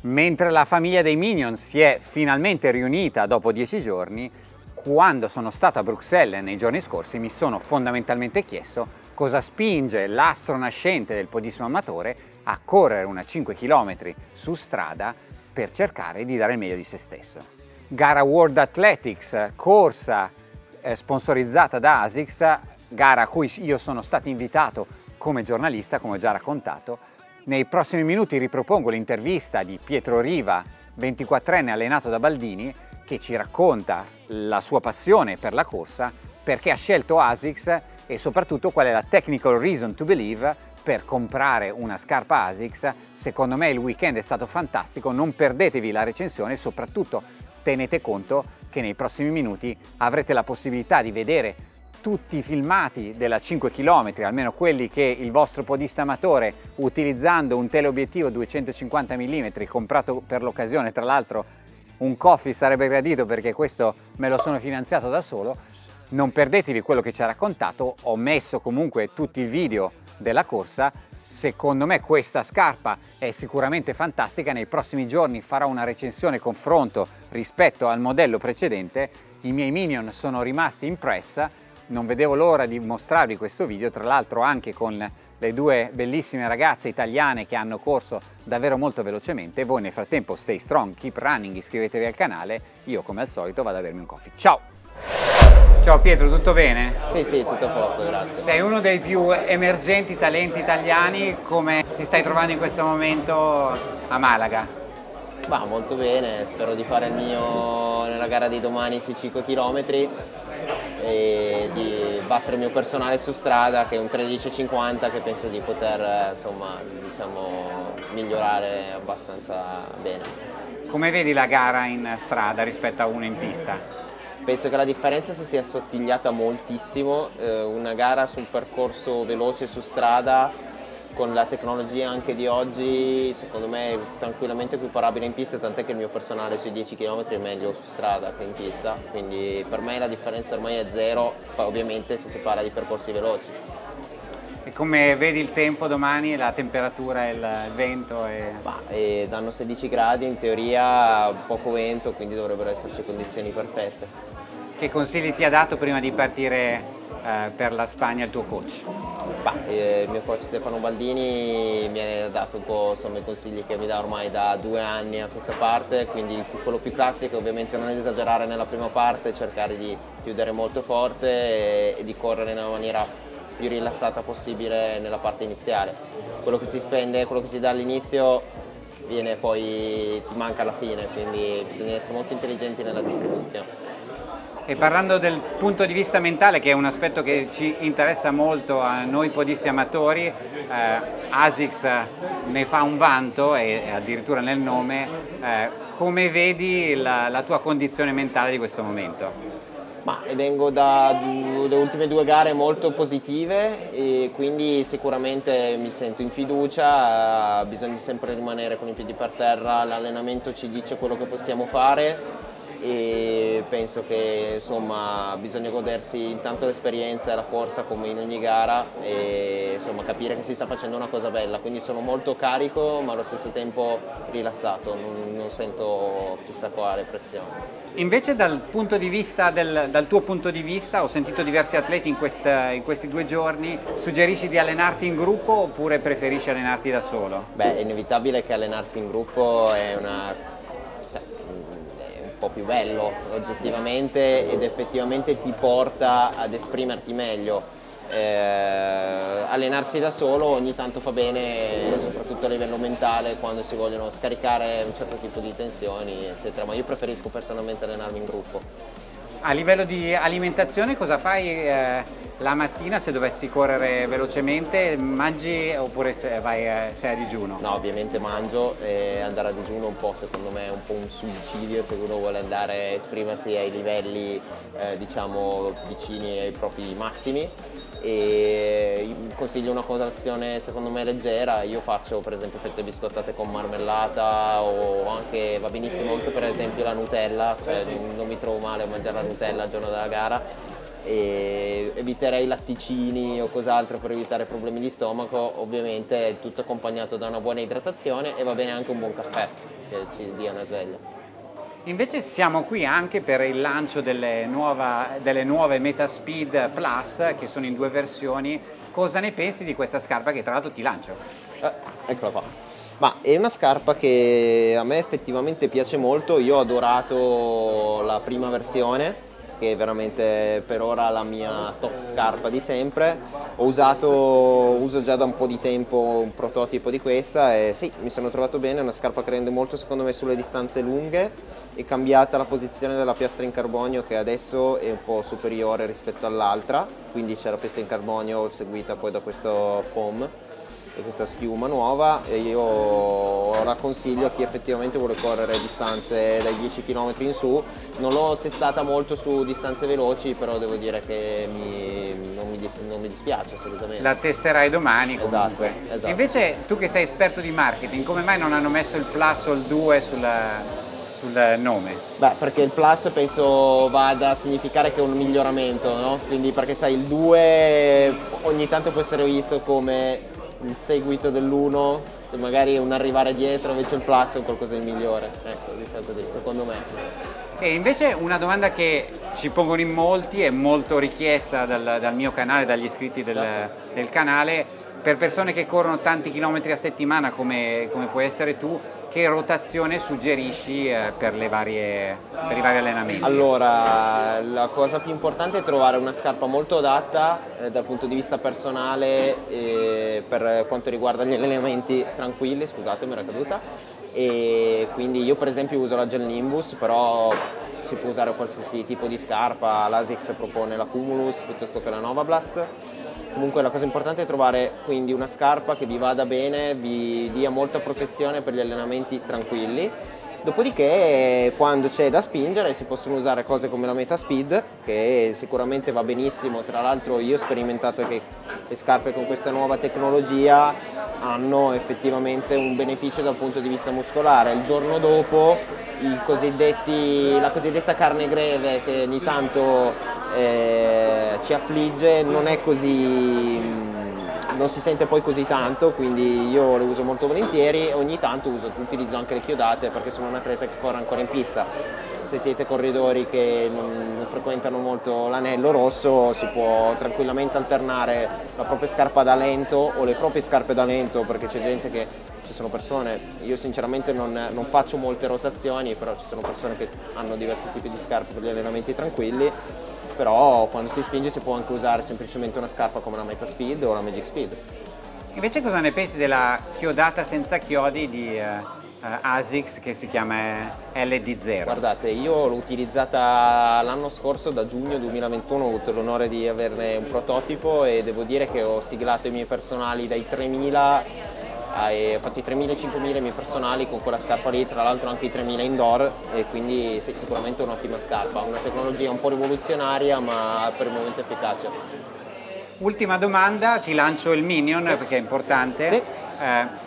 Mentre la famiglia dei Minion si è finalmente riunita dopo dieci giorni, quando sono stato a Bruxelles nei giorni scorsi mi sono fondamentalmente chiesto cosa spinge l'astro nascente del podissimo amatore a correre una 5 km su strada per cercare di dare il meglio di se stesso. Gara World Athletics, corsa eh, sponsorizzata da ASICS, gara a cui io sono stato invitato come giornalista, come ho già raccontato. Nei prossimi minuti ripropongo l'intervista di Pietro Riva, 24enne allenato da Baldini, che ci racconta la sua passione per la corsa, perché ha scelto ASICS e soprattutto qual è la technical reason to believe per comprare una scarpa ASICS. Secondo me il weekend è stato fantastico, non perdetevi la recensione e soprattutto tenete conto che nei prossimi minuti avrete la possibilità di vedere tutti i filmati della 5 km, almeno quelli che il vostro podista amatore utilizzando un teleobiettivo 250 mm comprato per l'occasione, tra l'altro un coffee sarebbe gradito perché questo me lo sono finanziato da solo, non perdetevi quello che ci ha raccontato, ho messo comunque tutti i video della corsa, secondo me questa scarpa è sicuramente fantastica, nei prossimi giorni farò una recensione confronto rispetto al modello precedente, i miei minion sono rimasti impressa, non vedevo l'ora di mostrarvi questo video, tra l'altro anche con le due bellissime ragazze italiane che hanno corso davvero molto velocemente. Voi nel frattempo stay strong, keep running, iscrivetevi al canale. Io come al solito vado a bermi un coffee. Ciao! Ciao Pietro, tutto bene? Sì, sì, tutto a posto, grazie. Sei uno dei più emergenti talenti italiani, come ti stai trovando in questo momento a Malaga? Va molto bene, spero di fare il mio nella gara di domani sui 5 km e di battere il mio personale su strada che è un 13.50 che penso di poter insomma, diciamo, migliorare abbastanza bene. Come vedi la gara in strada rispetto a una in pista? Penso che la differenza si sia assottigliata moltissimo, eh, una gara su un percorso veloce su strada con la tecnologia anche di oggi secondo me è tranquillamente equiparabile in pista tant'è che il mio personale sui 10 km è meglio su strada che in pista quindi per me la differenza ormai è zero ovviamente se si parla di percorsi veloci e come vedi il tempo domani, la temperatura e il vento? E... Bah, e danno 16 gradi, in teoria poco vento, quindi dovrebbero esserci condizioni perfette. Che consigli ti ha dato prima di partire eh, per la Spagna il tuo coach? Bah, eh, il mio coach Stefano Baldini mi ha dato un po' insomma, i consigli che mi dà ormai da due anni a questa parte, quindi quello più classico ovviamente non esagerare nella prima parte, cercare di chiudere molto forte e, e di correre in una maniera più rilassata possibile nella parte iniziale. Quello che si spende, quello che si dà all'inizio viene poi, ti manca alla fine, quindi bisogna essere molto intelligenti nella distribuzione. E parlando del punto di vista mentale, che è un aspetto che ci interessa molto a noi podisti amatori, eh, ASICS ne fa un vanto, e addirittura nel nome, eh, come vedi la, la tua condizione mentale di questo momento? Ma vengo dalle ultime due gare molto positive e quindi sicuramente mi sento in fiducia, bisogna sempre rimanere con i piedi per terra, l'allenamento ci dice quello che possiamo fare e penso che insomma, bisogna godersi intanto l'esperienza e la corsa come in ogni gara e insomma, capire che si sta facendo una cosa bella, quindi sono molto carico ma allo stesso tempo rilassato, non, non sento chissà quale pressione. Invece dal, del, dal, tuo punto di vista, ho sentito diversi atleti in, questa, in, questi due giorni, suggerisci di allenarti in gruppo oppure preferisci allenarti da solo? Beh, è inevitabile che allenarsi in gruppo è una po' più bello oggettivamente ed effettivamente ti porta ad esprimerti meglio. Eh, allenarsi da solo ogni tanto fa bene, soprattutto a livello mentale, quando si vogliono scaricare un certo tipo di tensioni, eccetera, ma io preferisco personalmente allenarmi in gruppo. A livello di alimentazione cosa fai eh, la mattina se dovessi correre velocemente? Mangi oppure vai, eh, sei a digiuno? No, ovviamente mangio e andare a digiuno un po' secondo me è un po' un suicidio se uno vuole andare a esprimersi ai livelli eh, diciamo vicini ai propri massimi e consiglio una colazione secondo me leggera, io faccio per esempio fette biscottate con marmellata o anche va benissimo anche per esempio la Nutella, cioè non mi trovo male a mangiare la Nutella il giorno della gara e eviterei latticini o cos'altro per evitare problemi di stomaco, ovviamente tutto accompagnato da una buona idratazione e va bene anche un buon caffè che ci dia una sveglia. Invece siamo qui anche per il lancio delle, nuova, delle nuove Metaspeed Plus che sono in due versioni. Cosa ne pensi di questa scarpa che tra l'altro ti lancio? Eh, eccola qua. Ma è una scarpa che a me effettivamente piace molto, io ho adorato la prima versione che è veramente per ora la mia top scarpa di sempre. Ho usato, uso già da un po' di tempo un prototipo di questa e sì, mi sono trovato bene, è una scarpa che rende molto secondo me sulle distanze lunghe, è cambiata la posizione della piastra in carbonio che adesso è un po' superiore rispetto all'altra, quindi c'è la piastra in carbonio seguita poi da questo foam questa schiuma nuova e io la consiglio a chi effettivamente vuole correre distanze dai 10 km in su non l'ho testata molto su distanze veloci però devo dire che mi, non, mi, non, mi, dispiace assolutamente la testerai domani esatto, comunque esatto, esatto. invece tu che sei esperto di marketing come mai non hanno messo il plus o il 2 sulla sul nome? Beh, perché il plus penso vada a significare che è un miglioramento, no? Quindi perché sai, il 2 ogni tanto può essere visto come il seguito dell'1 magari un arrivare dietro invece il plus è qualcosa di migliore ecco diciamo così secondo me e invece una domanda che ci pongono in molti è molto richiesta dal, dal mio canale dagli iscritti del, certo. del canale per persone che corrono tanti chilometri a settimana come, come puoi essere tu che rotazione suggerisci eh, per, varie, per, i vari allenamenti? Allora, la cosa più importante è trovare una scarpa molto adatta eh, dal punto di vista personale eh, per quanto riguarda gli allenamenti tranquilli, scusate mi era caduta, e quindi io per esempio uso la Gel Nimbus, però si può usare qualsiasi tipo di scarpa, l'Asics propone la Cumulus piuttosto che la Nova Blast Comunque la cosa importante è trovare quindi una scarpa che vi vada bene, vi dia molta protezione per gli allenamenti tranquilli. Dopodiché quando c'è da spingere si possono usare cose come la Metaspeed che sicuramente va benissimo, tra l'altro io ho sperimentato che le scarpe con questa nuova tecnologia hanno effettivamente un beneficio dal punto di vista muscolare. Il giorno dopo la cosiddetta carne greve che ogni tanto eh, ci affligge non è così non si sente poi così tanto quindi io le uso molto volentieri e ogni tanto uso, utilizzo anche le chiodate perché sono un atleta che corre ancora in pista. Se siete corridori che non frequentano molto l'anello rosso si può tranquillamente alternare la propria scarpa da lento o le proprie scarpe da lento perché c'è gente che ci sono persone, io sinceramente non, non, faccio molte rotazioni però ci sono persone che hanno diversi tipi di scarpe per gli allenamenti tranquilli però quando si spinge si può anche usare semplicemente una scarpa come la Meta Speed o la Magic Speed invece cosa ne pensi della chiodata senza chiodi di uh, ASICS che si chiama LD0. Guardate, io l'ho utilizzata l'anno scorso, da giugno 2021, ho avuto l'onore di averne un prototipo e devo dire che ho siglato i miei personali dai 3000 ho fatto i 3.000 e 5.000 i miei personali con quella scarpa lì, tra l'altro anche i 3.000 indoor e quindi sì, sicuramente un'ottima scarpa, una tecnologia un po' rivoluzionaria ma per il momento efficace. Ultima domanda, ti lancio il Minion sì. perché è importante. Sì. Eh,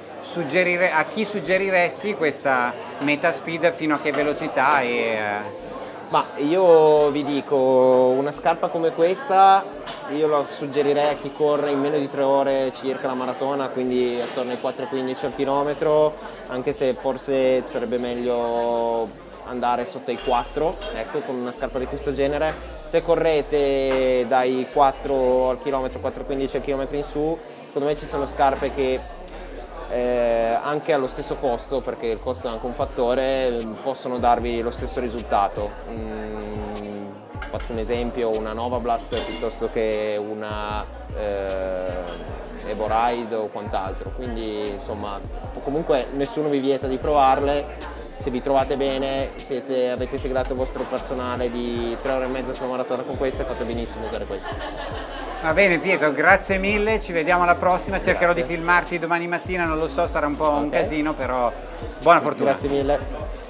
a chi suggeriresti questa meta speed fino a che velocità? E, eh... Ma io vi dico, una scarpa come questa io la suggerirei a chi corre in meno di 3 ore circa la maratona, quindi attorno ai 4,15 al chilometro, anche se forse sarebbe meglio andare sotto i 4, ecco, con una scarpa di questo genere. Se correte dai 4 al chilometro, 4,15 al chilometro in su, secondo me ci sono scarpe che eh, anche allo stesso costo, perché il costo è anche un fattore, possono darvi lo stesso risultato. Mm, faccio un esempio, una Nova Blast piuttosto che una eh, Evo Ride o quant'altro, quindi insomma comunque nessuno vi vieta di provarle, se vi trovate bene, siete, avete segnato il vostro personale di 3 ore e mezza sulla maratona con queste, fate benissimo usare questo. Va bene Pietro, grazie mille, ci vediamo alla prossima, cercherò grazie. di filmarti domani mattina, non lo so, sarà un po' okay. un casino, però buona fortuna. Grazie mille.